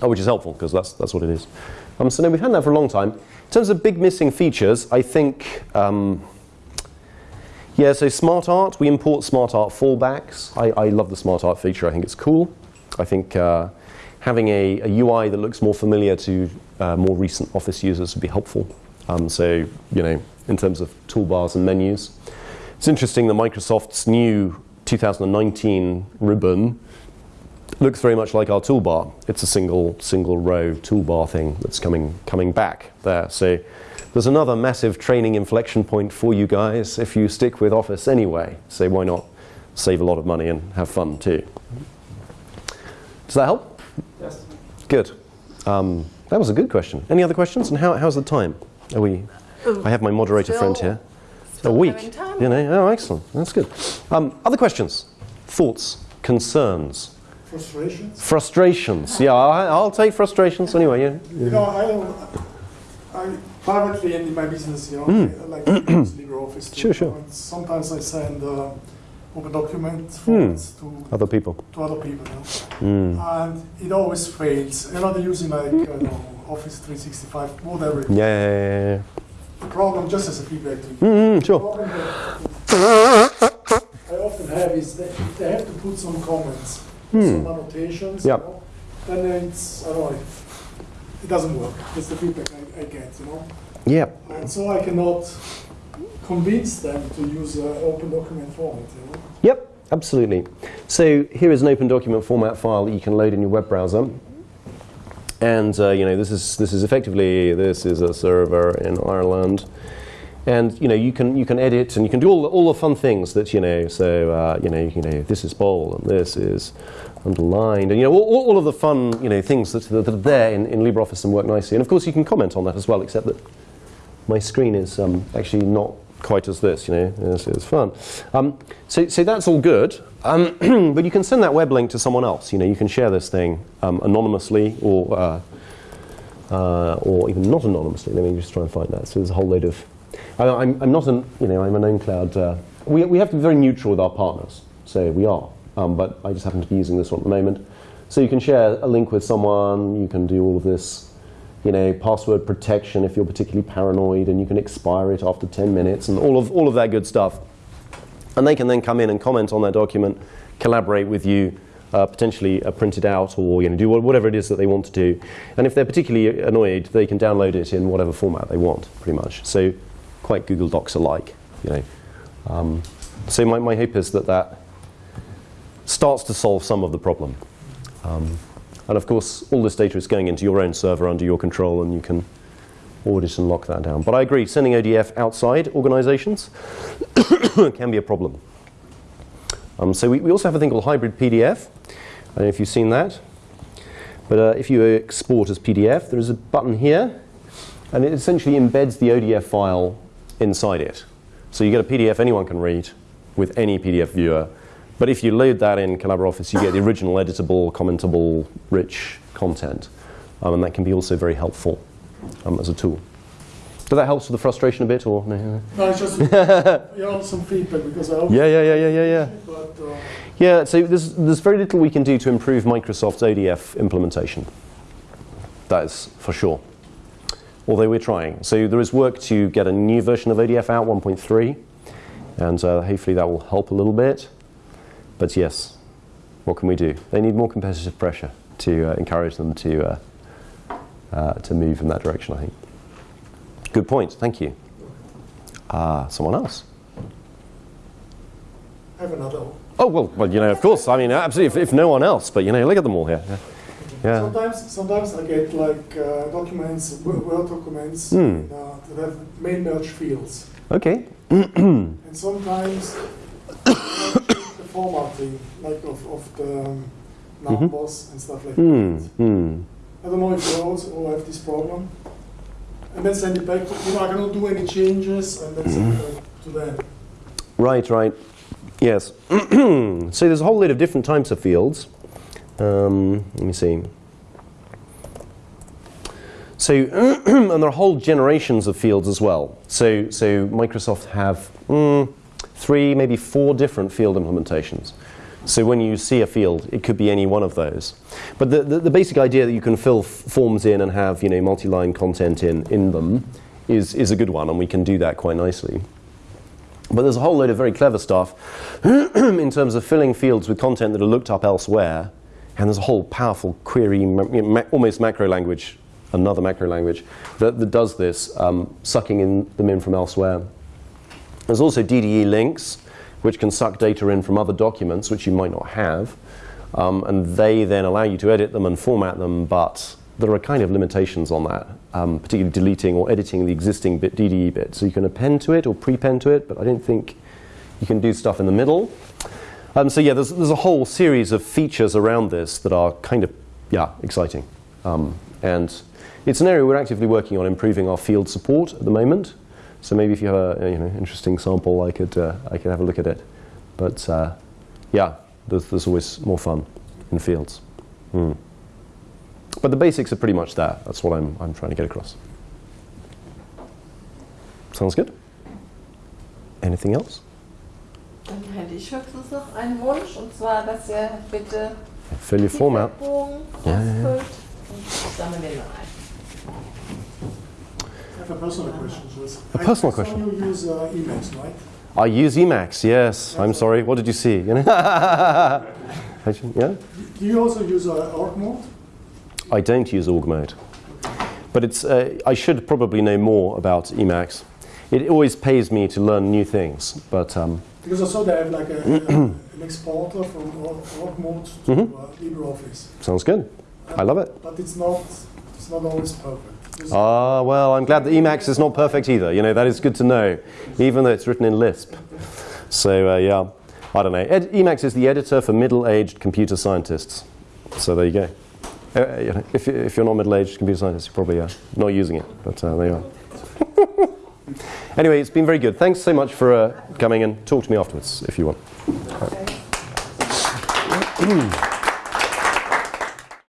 oh, which is helpful because that's, that's what it is. Um, so now we've had that for a long time. In terms of big missing features, I think, um, yeah, so smart art, we import smart art fallbacks. I, I love the smart art feature. I think it's cool. I think uh, having a, a, UI that looks more familiar to uh, more recent Office users would be helpful. Um, so, you know, in terms of toolbars and menus. It's interesting that Microsoft's new 2019 ribbon looks very much like our toolbar. It's a single, single row toolbar thing that's coming, coming back there. So there's another massive training inflection point for you guys if you stick with Office anyway. So why not save a lot of money and have fun too? Does that help? Yes. Good. Um, that was a good question. Any other questions? And how, how's the time? Are we? I have my moderator friend here. A week. You know. Oh, excellent. That's good. Um, other questions? Thoughts? Concerns? Frustrations? Frustrations. Yeah, I, I'll take frustrations anyway. Yeah. You know, I, I privately in my business, you know, Mm. I like to use LibreOffice. Sure, sure. Sometimes I send uh, open document Hmm. files to, Other people. to other people, you know. Mm. and it always fails. You know, they're using like don't know, Office 365, whatever. Yeah, yeah, yeah, yeah. The problem, just as a feedback to you, Mm, the sure. problem that I often have is that they have to put some comments, some annotations, Yeah. you know, then it's, I don't know, it doesn't work. That's the feedback I, I get, you know. Yeah. And so I cannot convince them to use uh, open document format, you know. Yep. absolutely. So here is an open document format file that you can load in your web browser. And uh, you know this is this is effectively this is a server in Ireland, and you know you can you can edit and you can do all the, all the fun things that you know. So uh, you know you know this is bold and this is underlined and you know all, all of the fun you know things that, that are there in, in LibreOffice and work nicely. And of course you can comment on that as well, except that my screen is um, actually not quite as this, you know, it's, is fun. Um, so, so that's all good, um, but you can send that web link to someone else. You know, you can share this thing um, anonymously or, uh, uh, or even not anonymously. Let me just try and find that. So there's a whole load of, I, I'm, I'm not an, you know, I'm an OwnCloud, uh, we, we have to be very neutral with our partners, so we are, um, but I just happen to be using this one at the moment. So you can share a link with someone, you can do all of this you know, password protection if you're particularly paranoid, and you can expire it after 10 minutes, and all of, all of that good stuff. And they can then come in and comment on that document, collaborate with you, uh, potentially uh, print it out, or you know, do whatever it is that they want to do. And if they're particularly annoyed, they can download it in whatever format they want, pretty much. So quite Google Docs alike, you know. Um, so my, my hope is that that starts to solve some of the problem. Um, and of course, all this data is going into your own server under your control, and you can audit and lock that down. But I agree, sending ODF outside organizations can be a problem. Um, so we, we, also have a thing called hybrid PDF. I don't know if you've seen that. But uh, if you export as PDF, there is a button here, and it essentially embeds the ODF file inside it. So you get a PDF anyone can read with any PDF viewer, but if you load that in Collabora Office, you get the original editable, commentable, rich content. Um, and that can be also very helpful um, as a tool. Does that help with the frustration a bit, or no? No, it's just you know, some feedback because I yeah, yeah, yeah, yeah, yeah, yeah. But, uh, yeah, so there's there's very little we can do to improve Microsoft's ODF implementation. That is for sure. Although we're trying. So there is work to get a new version of ODF out, 1.3, and uh, hopefully that will help a little bit. But yes, what can we do? They need more competitive pressure to uh, encourage them to, uh, uh, to move in that direction, I think. Good point, thank you. Uh, someone else? I have another one. Oh, well, well, you know, of course. I mean, absolutely, if, if no one else, but, you know, look at them all here. Yeah. yeah. Sometimes, sometimes I get like uh, documents, Word documents Mm. uh, that have mail merge fields. Okay. And sometimes formatting, like of, of the um, numbers and stuff like Hmm. that. Hmm. I don't know if you also have this problem. And then send it back to, you know, I cannot do any changes and then send it back to them. Right, right. Yes. so there's a whole lot of different types of fields. Um, let me see. So, and there are whole generations of fields as well. So, so Microsoft have mm, three, maybe four different field implementations. So when you see a field, it could be any one of those. But the, the, the basic idea that you can fill forms in and have you know multi-line content in, in them is, is a good one, and we can do that quite nicely. But there's a whole load of very clever stuff in terms of filling fields with content that are looked up elsewhere. And there's a whole powerful query, ma- ma- almost macro language, another macro language, that, that does this, um, sucking in, them in from elsewhere. There's also DDE links, which can suck data in from other documents, which you might not have. Um, and they then allow you to edit them and format them, but there are kind of limitations on that, um, particularly deleting or editing the existing bit DDE bit. So you can append to it or prepend to it, but I don't think you can do stuff in the middle. Um, so yeah, there's, there's a whole series of features around this that are kind of, yeah, exciting. Um, and it's an area we're actively working on improving our field support at the moment. So maybe if you have a you know, interesting sample, I could, uh, I could have a look at it. But uh, yeah, there's, there's always more fun in fields. Hmm. But the basics are pretty much there. That's what I'm, I'm trying to get across. Sounds good? Anything else? Dann hätte ich höchstens noch einen Wunsch, und zwar, dass ihr bitte Fill your form Ja, ja, ja. ausfüllt und ich sammle den dann ein. I have a personal question. A personal I saw question. you use uh, Emacs, right? I use Emacs, yes. I'm sorry, what did you see? You know? yeah? Do you also use uh, org mode? I don't use org mode. But it's, uh, I should probably know more about Emacs. It always pays me to learn new things, but um, Because also they have like a, a, an exporter from Org mode to Mhm. uh, LibreOffice. Sounds good. I love it. But it's not it's not always perfect. Ah, well, I'm glad that Emacs is not perfect either. You know, that is good to know, even though it's written in Lisp. So, uh, yeah, I don't know. Ed- Emacs is the editor for middle-aged computer scientists. So there you go. Uh, you know, if, if you're not middle-aged computer scientist, you're probably uh, not using it, but uh, there you are. anyway, it's been very good. Thanks so much for uh, coming and talk to me afterwards if you want.